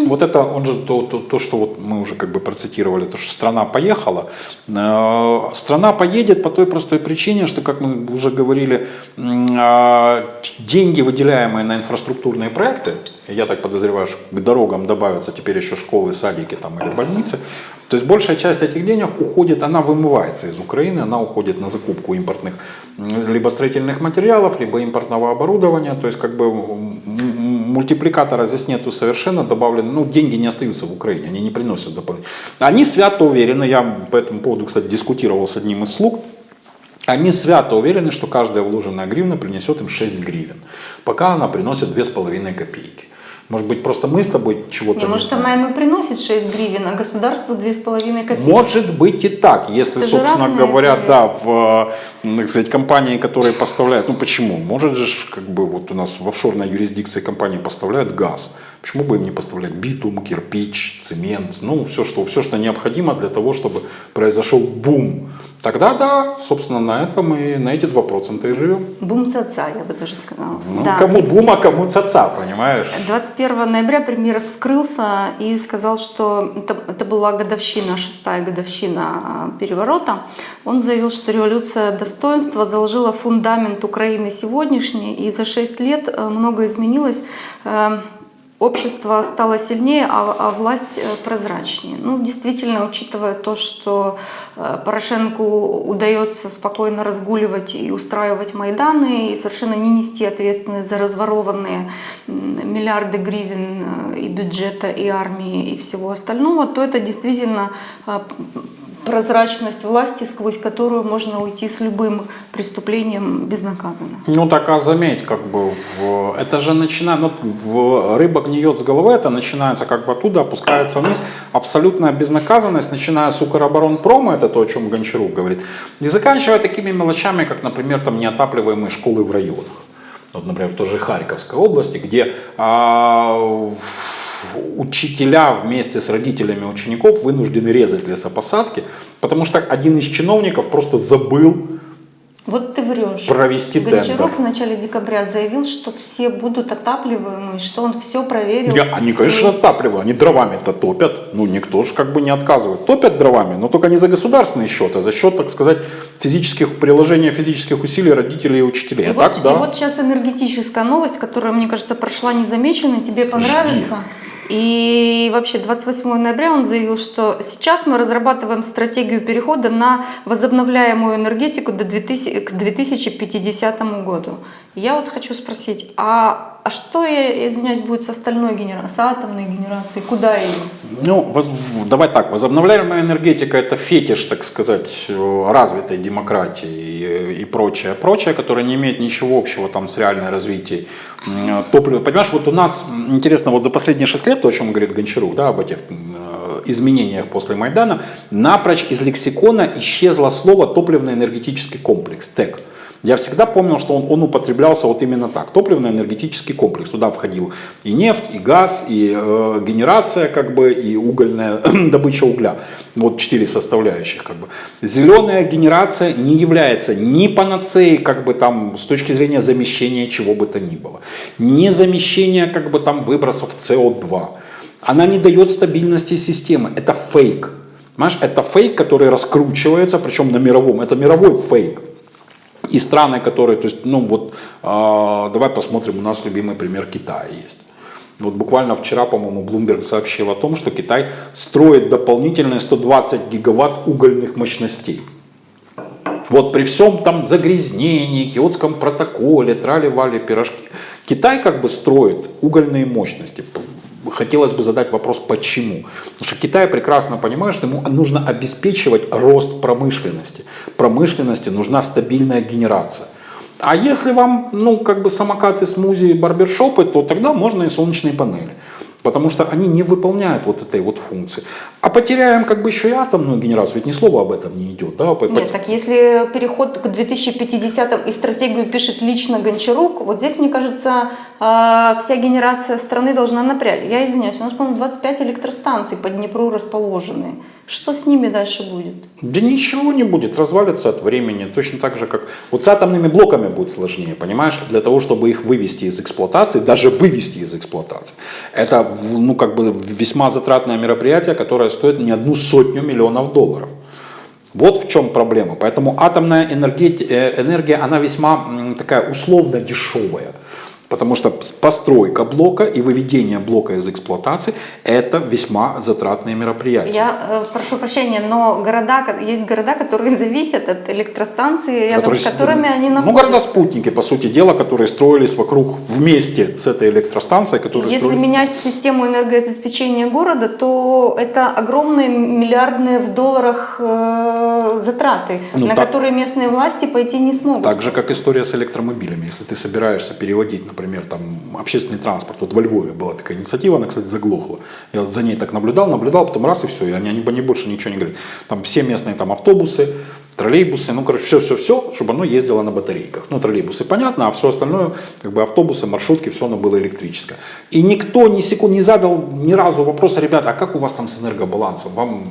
вот это, он же то, то, то, что вот мы уже как бы процитировали, то, что страна поехала. Э, Страна поедет по той простой причине, что, как мы уже говорили, а, деньги, выделяемые на инфраструктурные проекты, я так подозреваю, к дорогам добавятся теперь еще школы, садики там, или больницы, то есть большая часть этих денег уходит, она вымывается из Украины, она уходит на закупку импортных либо строительных материалов, либо импортного оборудования, то есть как бы мультипликатора здесь нету совершенно добавлено, ну деньги не остаются в Украине, они не приносят дополнительно. Они свято уверены, я по этому поводу, кстати, дискутировал с одним из слуг, они свято уверены, что каждая вложенная гривна принесет им 6 гривен, пока она приносит 2,5 копейки. Может быть, просто мы с тобой чего-то Не, не может, знаем. она ему приносит 6 гривен, а государству 2,5 копейки. Может быть и так, если, Это собственно говоря, это- да, в, э, так сказать, компании, которые поставляют, ну почему? Может же, как бы вот у нас в офшорной юрисдикции компании поставляют газ. Почему бы им не поставлять битум, кирпич, цемент, ну все, что, все, что необходимо для того, чтобы произошел бум. Тогда да, собственно, на этом и на эти 2% и живем. Бум ца я бы даже сказала. Ну, Да, кому бум, а кому ца понимаешь? 21 ноября премьер вскрылся и сказал, что это, это была годовщина, шестая годовщина а, переворота. Он заявил, что революция достоинства заложила фундамент Украины сегодняшней, и за 6 лет э, многое изменилось. Э, Общество стало сильнее, а, а власть э, прозрачнее. Ну, действительно, учитывая то, что Порошенку удается спокойно разгуливать и устраивать Майданы, и совершенно не нести ответственность за разворованные миллиарды гривен и бюджета, и армии, и всего остального, то это действительно прозрачность власти, сквозь которую можно уйти с любым преступлением безнаказанно. Ну так а заметь, как бы в- это же начинает, ну, в- рыба гниет с головы, это начинается как бы оттуда, опускается вниз. Абсолютная безнаказанность, начиная с Укроборонпрома, это то, о чем Гончарук говорит, и заканчивая такими мелочами, как, например, там неотапливаемые школы в районах. Вот, например, в той же Харьковской области, где а, в- учителя вместе с родителями учеников вынуждены резать лесопосадки, потому что один из чиновников просто забыл Вот ты врешь. провести Гончарук тендер. в начале декабря заявил, что все будут отапливаемые, что он все проверил. Я- они, конечно, отапливают, они дровами-то топят. Ну, никто же как бы не отказывает. Топят дровами, но только не за государственный счет, а за счет, так сказать, физических, приложения физических усилий родителей и учителей. И, а вот, так, да. и вот сейчас энергетическая новость, которая, мне кажется, прошла незамеченной, тебе понравится. И вообще 28 ноября он заявил, что сейчас мы разрабатываем стратегию перехода на возобновляемую энергетику до 2000, к 2050 году. Я вот хочу спросить, а, а что, извиняюсь, будет с остальной генерацией, с атомной генерацией? Куда ее? Ну, воз- давай так, возобновляемая энергетика это фетиш, так сказать, э, развитой демократии и, и прочее, прочее, которое не имеет ничего общего там с реальной развитием м, топлива. Понимаешь, вот у нас, интересно, вот за последние 6 лет, то, о чем говорит Гончарук, да, об этих э, изменениях после Майдана, напрочь из лексикона исчезло слово топливно-энергетический комплекс, ТЭК. Я всегда помнил, что он, он употреблялся вот именно так. Топливно-энергетический комплекс. Туда входил и нефть, и газ, и э, генерация, как бы, и угольная добыча угля. Вот четыре составляющих. Как бы. Зеленая генерация не является ни панацеей, как бы там, с точки зрения замещения чего бы то ни было. Ни замещения как бы, там, выбросов СО2. Она не дает стабильности системы. Это фейк. Понимаешь, это фейк, который раскручивается, причем на мировом. Это мировой фейк. И страны, которые, то есть, ну вот, э, давай посмотрим, у нас любимый пример Китая есть. Вот буквально вчера, по-моему, Bloomberg сообщил о том, что Китай строит дополнительные 120 гигаватт угольных мощностей. Вот при всем там загрязнении, киотском протоколе, трали-вали, пирожки, Китай как бы строит угольные мощности. Хотелось бы задать вопрос, почему? Потому что Китай прекрасно понимает, что ему нужно обеспечивать рост промышленности. Промышленности нужна стабильная генерация. А если вам, ну, как бы самокаты, смузи, барбершопы, то тогда можно и солнечные панели. Потому что они не выполняют вот этой вот функции. А потеряем как бы еще и атомную генерацию, ведь ни слова об этом не идет. Да? Нет, так если переход к 2050 и стратегию пишет лично Гончарук, вот здесь, мне кажется, вся генерация страны должна напрячь. Я извиняюсь, у нас, по-моему, 25 электростанций по Днепру расположены. Что с ними дальше будет? Да ничего не будет, развалится от времени, точно так же, как... Вот с атомными блоками будет сложнее, понимаешь? Для того, чтобы их вывести из эксплуатации, даже вывести из эксплуатации, это, ну, как бы весьма затратное мероприятие, которое стоит не одну сотню миллионов долларов. Вот в чем проблема. Поэтому атомная энергeti- э, энергия, она весьма такая условно дешевая. Потому что постройка блока и выведение блока из эксплуатации – это весьма затратные мероприятия. Я э, прошу прощения, но города, есть города, которые зависят от электростанции, рядом которые с которыми они Ну, находятся. города-спутники, по сути дела, которые строились вокруг вместе с этой электростанцией, которые Если строили- менять систему энергообеспечения города, то это огромные миллиардные в долларах э, затраты, Ну, на так- которые местные власти пойти не смогут. Так же, как история с электромобилями. Если ты собираешься переводить, например, там, общественный транспорт. Вот во Львове была такая инициатива, она, кстати, заглохла. Я за ней так наблюдал, наблюдал, потом раз и все. И они, они, они больше ничего не говорят. Там все местные там автобусы, троллейбусы, ну, короче, все-все-все, чтобы оно ездило на батарейках. Ну, троллейбусы, понятно, а все остальное, как бы автобусы, маршрутки, все оно было электрическое. И никто ни секунд не задал ни разу вопроса, ребята, а как у вас там с энергобалансом? Вам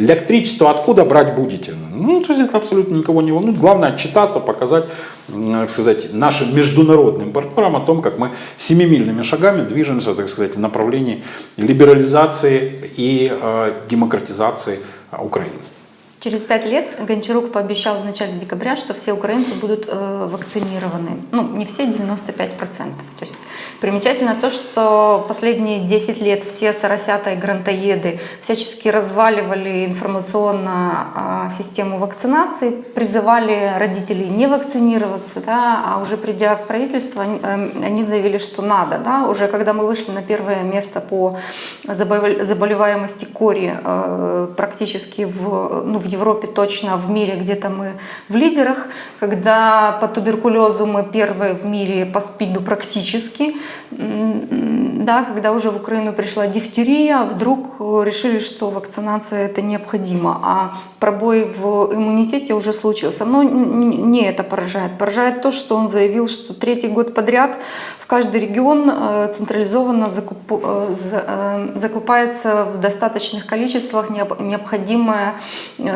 Электричество откуда брать будете? Ну, то есть это абсолютно никого не волнует. Главное отчитаться, показать, м, так сказать, нашим международным партнерам о том, как мы семимильными шагами движемся, так сказать, в направлении либерализации и э, демократизации э, Украины. Через пять лет Гончарук пообещал в начале декабря, что все украинцы будут э, вакцинированы. Ну, не все, 95%. То есть примечательно то, что последние 10 лет все соросята и грантоеды всячески разваливали информационно а, систему вакцинации, призывали родителей не вакцинироваться, да, а уже придя в правительство, они, эм, они заявили, что надо. Да, уже когда мы вышли на первое место по заболев- заболеваемости кори э, практически в, ну, в Европе точно, в мире где-то мы в лидерах, когда по туберкулезу мы первые в мире, по СПИДу практически, да, когда уже в Украину пришла дифтерия, вдруг э, решили, что вакцинация это необходимо, а пробой в иммунитете уже случился. Но не это поражает. Поражает то, что он заявил, что третий год подряд в каждый регион э, централизованно закуп- э, за- закупается в достаточных количествах необ- необходимое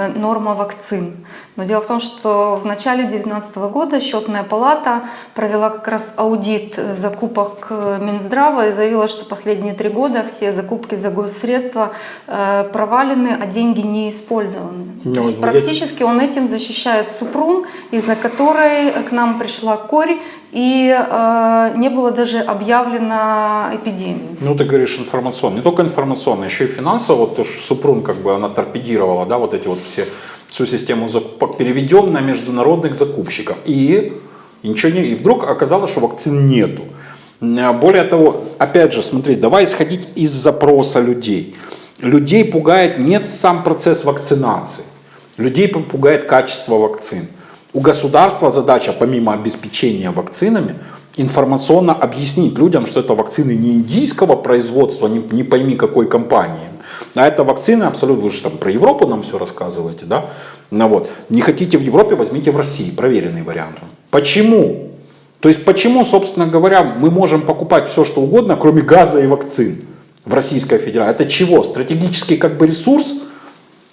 норма вакцин. Но дело в том, что в начале 2019 года счетная палата провела как раз аудит э, закупок э, Минздрава и заявила, что последние три года все закупки за госсредства э, провалены, а деньги не использованы. Ну, есть я- практически он этим защищает Супрун, из-за которой к нам пришла корь и э, не было даже объявлено эпидемии. Ну, ты говоришь информационно. Не только информационно, еще и финансово. Вот то, что Супрун как бы она торпедировала, да, вот эти вот все, всю систему закупок. Переведем на международных закупщиков. И, и ничего не... И вдруг оказалось, что вакцин нету. М, Более того, опять же, смотри, давай исходить из запроса людей. Людей пугает не сам процесс вакцинации. Людей пугает качество вакцин. У государства задача, помимо обеспечения вакцинами, информационно объяснить людям, что это вакцины не индийского производства, не, не пойми какой компании, а это вакцины абсолютно, вы же там про Европу нам все рассказываете, да? Ну вот, не хотите в Европе, возьмите в России, проверенный вариант. Почему? То есть почему, собственно говоря, мы можем покупать все, что угодно, кроме газа и вакцин в Российской Федерации? Это чего? Стратегический как бы ресурс?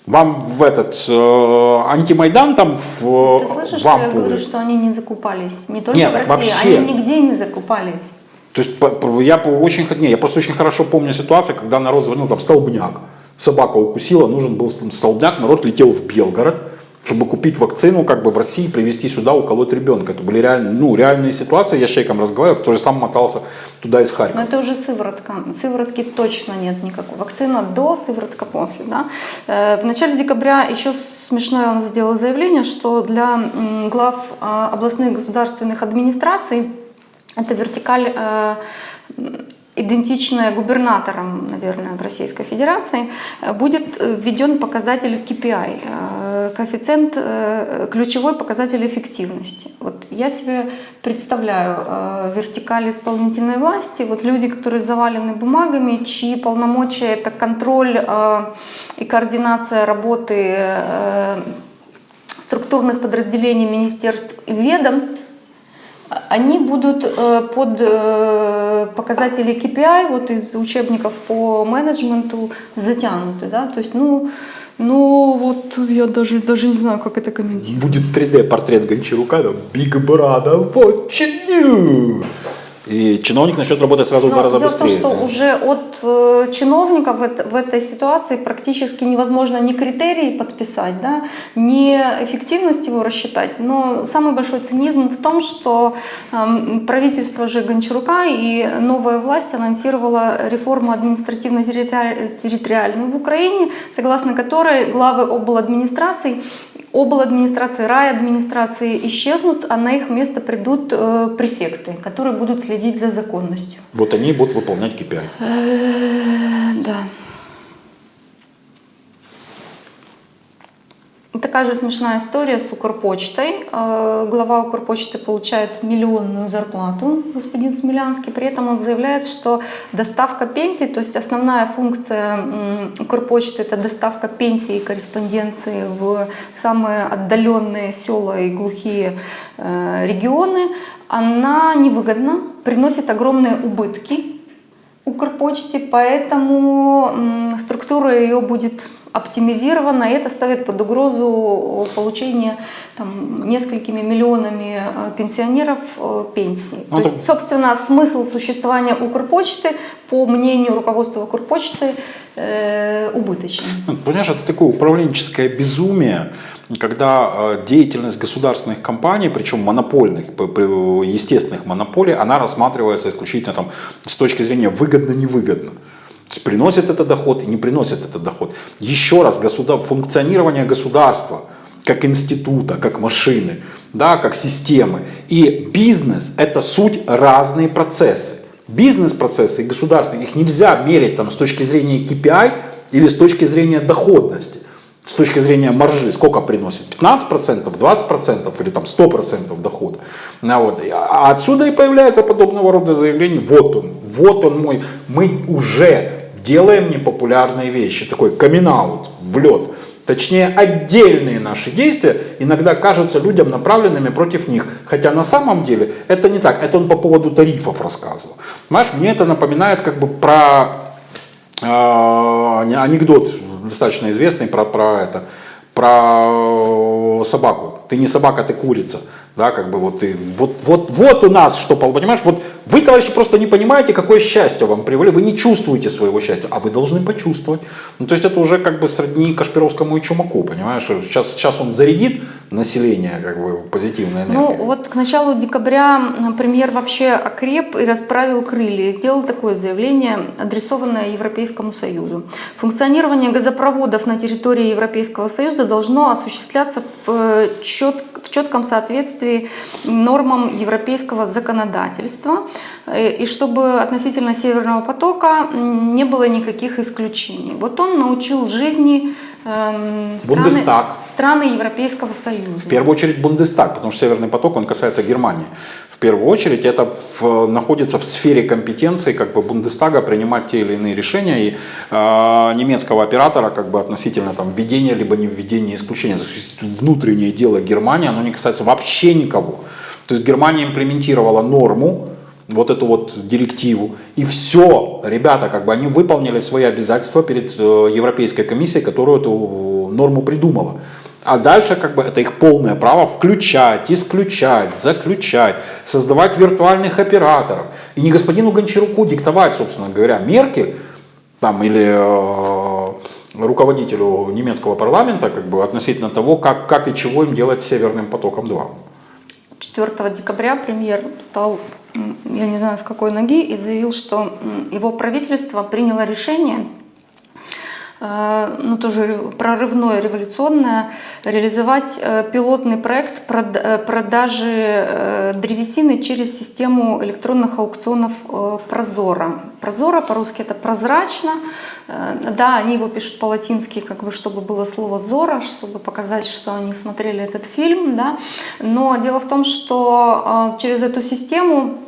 Вам в этот э, антимайдан там в, Ты слышишь, в что я говорю, что они не закупались? Не только Нет, в России, вообще. они нигде не закупались. То есть я по- очень, не, я просто очень хорошо помню ситуацию, когда народ звонил, там столбняк, собака укусила, нужен был ст- столбняк, народ летел в Белгород, чтобы купить вакцину, как бы в России привезти сюда, уколоть ребенка. Это были реальные, ну, реальные ситуации, я с человеком разговаривал, который сам мотался туда из Но Харькова. это уже сыворотка. Сыворотки точно нет никакой. Вакцина до, сыворотка после. Да? Э, В начале декабря еще смешное он сделал заявление, что для глав э, областных государственных администраций это вертикаль идентичная губернаторам, наверное, в Российской Федерации, э, будет э, введен показатель KPI, э, коэффициент, ключевой показатель эффективности. Вот я себе представляю вертикаль исполнительной власти, вот люди, которые завалены бумагами, чьи полномочия это контроль и координация работы структурных подразделений министерств и ведомств, они будут э, под э, показатели KPI вот из учебников по менеджменту затянуты, да, то есть, ну, ну вот я даже, даже не знаю, как это комментировать. Будет 3D портрет Гончарука, там, Big Brother, watching you. И чиновник начнет работать сразу в два Но раза дело в том, быстрее. что уже от э, чиновников в, в этой ситуации практически невозможно ни критерии подписать, да, ни эффективность его рассчитать. Но самый большой цинизм в том, что эм, правительство же Гончарука и новая власть анонсировала реформу административно-территориальную в Украине, согласно которой главы обладминистраций обладминистрации, райадминистрации исчезнут, а на их место придут э, префекты, которые будут следить за законностью. Вот они будут выполнять KPI. Э, Да. Такая же смешная история с Укрпочтой. Э, Глава Укрпочты получает миллионную зарплату, господин Смелянский. При этом он заявляет, что доставка пенсий, то есть основная функция Укрпочты – это доставка пенсий и корреспонденции в самые отдаленные села и глухие э, регионы, она невыгодна, приносит огромные убытки Укрпочте, поэтому структура ее будет оптимизирована, и это ставит под угрозу получение там, несколькими миллионами э, пенсионеров э, пенсии. Ну, То так- есть, собственно, смысл существования Укрпочты, по мнению руководства Укрпочты, э, убыточен. Ну, Понимаешь, это такое управленческое безумие, когда э, деятельность государственных компаний, причем монопольных, естественных монополий, она рассматривается исключительно там, с точки зрения выгодно-невыгодно. То есть приносит это доход и не приносит этот доход. Еще раз, государ... функционирование государства как института, как машины, да, как системы. И бизнес – это суть разные процессы. Бизнес-процессы и государственные, их нельзя мерить там, с точки зрения KPI или с точки зрения доходности, с точки зрения маржи, сколько приносит, 15%, 20% или там 100% дохода. Ну, вот. А отсюда и появляется подобного рода заявление, вот он, вот он мой, мы уже делаем непопулярные вещи, такой камин в лед. Точнее, отдельные наши действия иногда кажутся людям направленными против них. Хотя на самом деле это не так. Это он по поводу тарифов рассказывал. Понимаешь, мне это напоминает как бы про э, анекдот достаточно известный про, про это про собаку. Ты не собака, ты курица. Да, как бы вот, и, вот, вот, вот у нас что, понимаешь, вот вы, товарищи, просто не понимаете, какое счастье вам привели, вы не чувствуете своего счастья, а вы должны почувствовать. Ну, то есть это уже как бы сродни Кашпировскому и Чумаку, понимаешь, сейчас, сейчас он зарядит население как бы позитивной энергией. Ну вот к началу декабря премьер вообще окреп и расправил крылья, сделал такое заявление, адресованное Европейскому Союзу. Функционирование газопроводов на территории Европейского Союза должно осуществляться в, чет, в четком соответствии нормам европейского законодательства, э, и чтобы относительно Северного потока не было никаких исключений. Вот он научил жизни эм, страны, Бундестаг. страны Европейского Союза. В первую очередь Бундестаг, потому что Северный поток, он касается Германии. Первую очередь это в, находится в сфере компетенции как бы Бундестага принимать те или иные решения и э, немецкого оператора как бы относительно там введения либо не введения исключения. Внутреннее дело Германии, оно не касается вообще никого. То есть Германия имплементировала норму, вот эту вот директиву. И все, ребята, как бы они выполнили свои обязательства перед э, Европейской комиссией, которая эту норму придумала. А дальше как бы это их полное право включать, исключать, заключать, создавать виртуальных операторов. И не господину Гончаруку диктовать, собственно говоря, Меркель там, или э, руководителю немецкого парламента как бы, относительно того, как, как и чего им делать с Северным потоком-2. 4 декабря премьер стал, я не знаю с какой ноги, и заявил, что его правительство приняло решение ну, тоже прорывное, революционное, реализовать э, пилотный проект э, продажи древесины через систему электронных аукционов Прозора. Прозора по-русски это прозрачно. Да, они его пишут по-латински, как бы, чтобы было слово «зора», чтобы показать, что они смотрели этот фильм. Да. Но дело в том, что через эту систему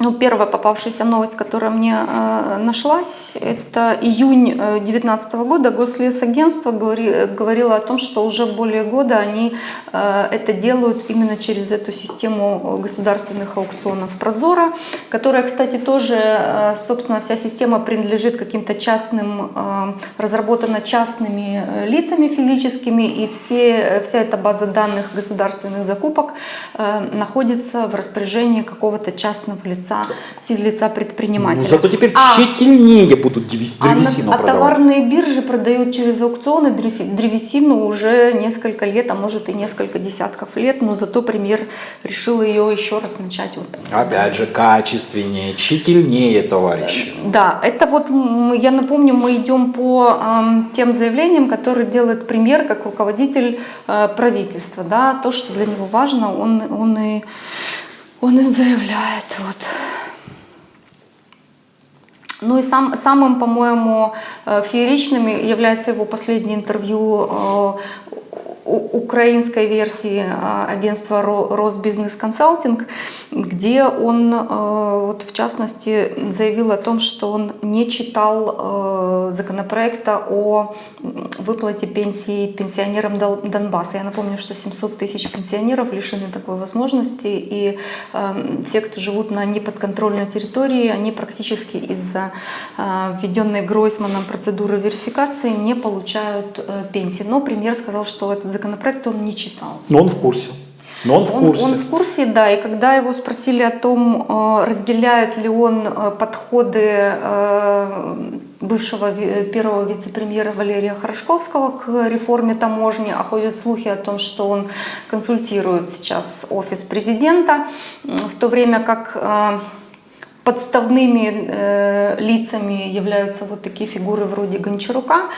ну, первая попавшаяся новость, которая мне э, нашлась, это июнь 2019 э, года. Гослесагентство говори, говорило о том, что уже более года они э, это делают именно через эту систему государственных аукционов Прозора, которая, кстати, тоже, э, собственно, вся система принадлежит каким-то частным, э, разработана частными э, лицами физическими, и все, вся эта база данных государственных закупок э, находится в распоряжении какого-то частного лица лица, физлица предпринимателя. Ну, зато теперь а, тщательнее будут древесину а, продавать. А товарные биржи продают через аукционы древесину уже несколько лет, а может и несколько десятков лет, но зато премьер решил ее еще раз начать. Вот. Опять же, качественнее, тщательнее, товарищи. Да, это вот, я напомню, мы идем по э, тем заявлениям, которые делает премьер как руководитель э, правительства. Да, то, что для него важно, он, он и он и заявляет. Вот. Ну и сам, самым, по-моему, э, фееричным является его последнее интервью э, украинской версии а, агентства Росбизнес Консалтинг, где он, э, вот в частности, заявил о том, что он не читал э, законопроекта о выплате пенсии пенсионерам Донбасса. Я напомню, что 700 тысяч пенсионеров лишены такой возможности, и эм, все, кто живут на неподконтрольной территории, они практически из-за э, введенной Гройсманом процедуры верификации не получают пенсии. Но премьер сказал, что этот законопроект он не читал. Но он в курсе. Но он в курсе. Он, он в курсе, да. И когда его спросили о том, э, разделяет ли он э, подходы э, бывшего первого вице-премьера Валерия Хорошковского к реформе таможни, а ходят слухи о том, что он консультирует сейчас офис президента, в то время как подставными э, лицами являются вот такие фигуры вроде Гончарука.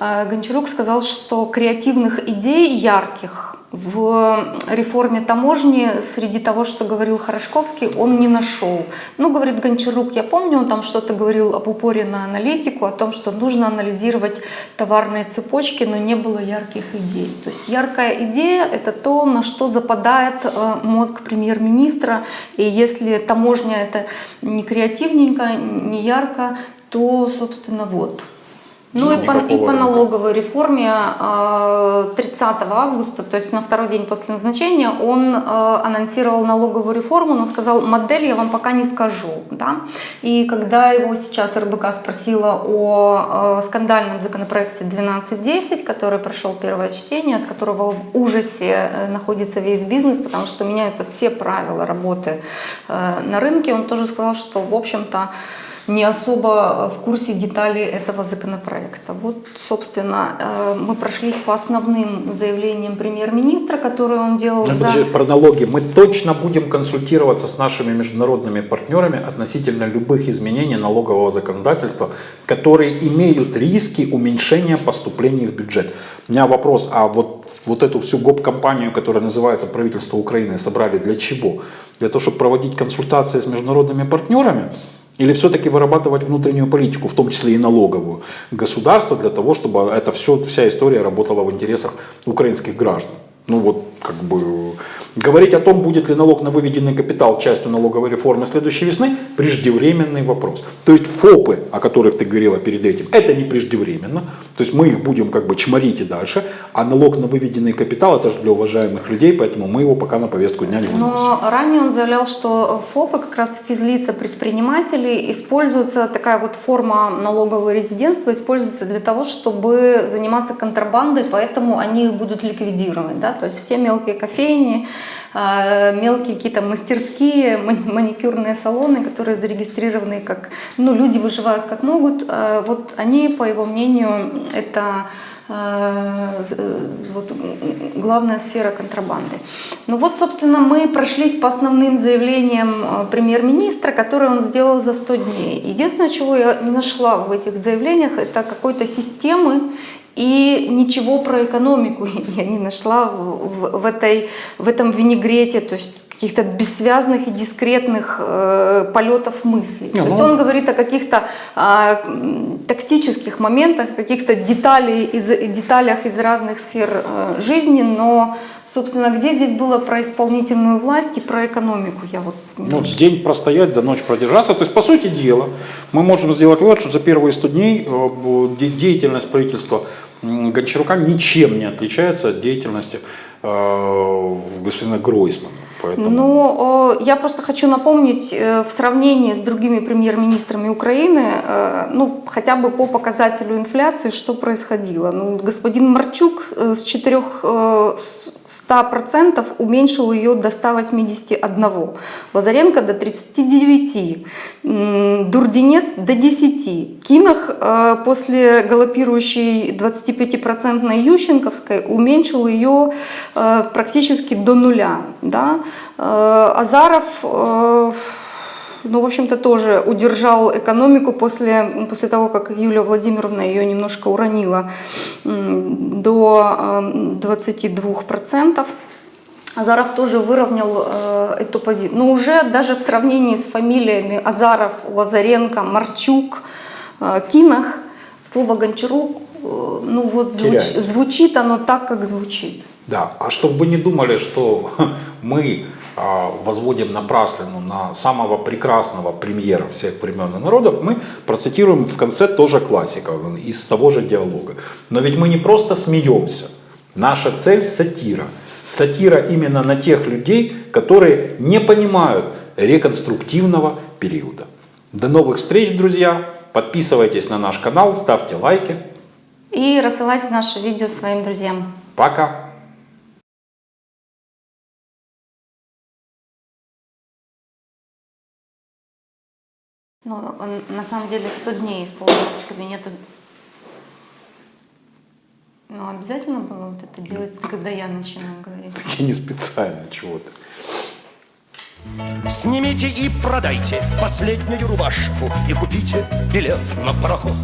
Э, Гончарук сказал, что креативных идей ярких в реформе таможни среди того, что говорил Хорошковский, он не нашел. Ну, говорит Гончарук, я помню, он там что-то говорил об упоре на аналитику, о том, что нужно анализировать товарные цепочки, но не было ярких идей. То есть яркая идея – это то, на что западает э, мозг премьер-министра, и если таможня – это не креативненько, не ярко, то, собственно, вот. Ну и по, и по налоговой реформе э, 30 августа, то есть на второй день после назначения, он э, анонсировал налоговую реформу, но сказал, модель я вам пока не скажу. Да? И когда его сейчас РБК спросила о э, скандальном законопроекте 1210, который прошел первое чтение, от которого в ужасе э, находится весь бизнес, потому что меняются все правила работы э, на рынке, он тоже сказал, что в общем-то не особо в курсе деталей этого законопроекта. Вот, собственно, э, мы прошлись по основным заявлениям премьер-министра, которые он делал Ну, за... подожди, про налоги. Мы точно будем консультироваться с нашими международными партнерами относительно любых изменений налогового законодательства, которые имеют риски уменьшения поступлений в бюджет. У меня вопрос, а вот, вот эту всю гоп-компанию, которая называется правительство Украины, собрали для чего? Для того, чтобы проводить консультации с международными партнерами? Или все-таки вырабатывать внутреннюю политику, в том числе и налоговую, государства для того, чтобы это все, вся история работала в интересах украинских граждан? Ну вот, как бы, говорить о том, будет ли налог на выведенный капитал частью налоговой реформы следующей весны, преждевременный вопрос. То есть ФОПы, о которых ты говорила перед этим, это не преждевременно. То есть мы их будем как бы чморить и дальше. А налог на выведенный капитал, это же для уважаемых людей, поэтому мы его пока на повестку дня не выносим. Но ранее он заявлял, что ФОПы, как раз физлица предпринимателей, используется такая вот форма налогового резидентства, используется для того, чтобы заниматься контрабандой, поэтому они будут ликвидировать. Да? То есть все мелкие кофейни, э, мелкие какие-то мастерские, мани- маникюрные салоны, которые зарегистрированы как, ну, люди выживают как могут, э, вот они, по его мнению, это э, вот, главная сфера контрабанды. Ну вот, собственно, мы прошлись по основным заявлениям премьер-министра, которые он сделал за 100 дней. Единственное, чего я не нашла в этих заявлениях, это какой-то системы и ничего про экономику я не нашла в, в- этой, в этом винегрете, то есть каких-то бессвязных и дискретных э, полетов мыслей. Не, то есть ну- он говорит о каких-то м, тактических моментах, каких-то деталей из, деталях из разных сфер э, жизни, но, собственно, где здесь было про исполнительную власть и про экономику? Я вот Ну, день простоять, до ночи продержаться. То есть, по сути дела, мы можем сделать вывод, что за первые 100 дней э, деятельность правительства Гончарука ничем не отличается от деятельности э, господина Гройсмана. Поэтому... Ну, я просто хочу напомнить, э, в сравнении с другими премьер-министрами Украины, э, ну, хотя бы по показателю инфляции, что происходило. Ну, господин Марчук э, с 400% уменьшил ее до 181, Лазаренко до 39, м, Дурдинец до 10. Кинах после галопирующей 25% Ющенковской уменьшил ее практически до нуля. Да? Э, Азаров, э, ну, в общем-то, тоже удержал экономику после, после того, как Юлия Владимировна ее немножко уронила до э, 22%. Азаров тоже выровнял э, эту позицию. Но уже даже в сравнении с фамилиями Азаров, Лазаренко, Марчук, э, Кинах, слово Гончарук, э, ну вот звуч- звучит оно так, как звучит. Да, а чтобы вы не думали, что мы а, возводим напраслину на самого прекрасного премьера всех времен и народов, мы процитируем в конце тоже классика из того же диалога. Но ведь мы не просто смеемся. Наша цель сатира. Сатира именно на тех людей, которые не понимают реконструктивного периода. До новых встреч, друзья! Подписывайтесь на наш канал, ставьте лайки. И рассылайте наше видео своим друзьям. Пока! Ну, на самом деле 100 дней исполнилось кабинету. Ну, обязательно было вот это делать, когда я начинаю говорить. Я не специально чего-то. Снимите и продайте последнюю рубашку И купите билет на пароход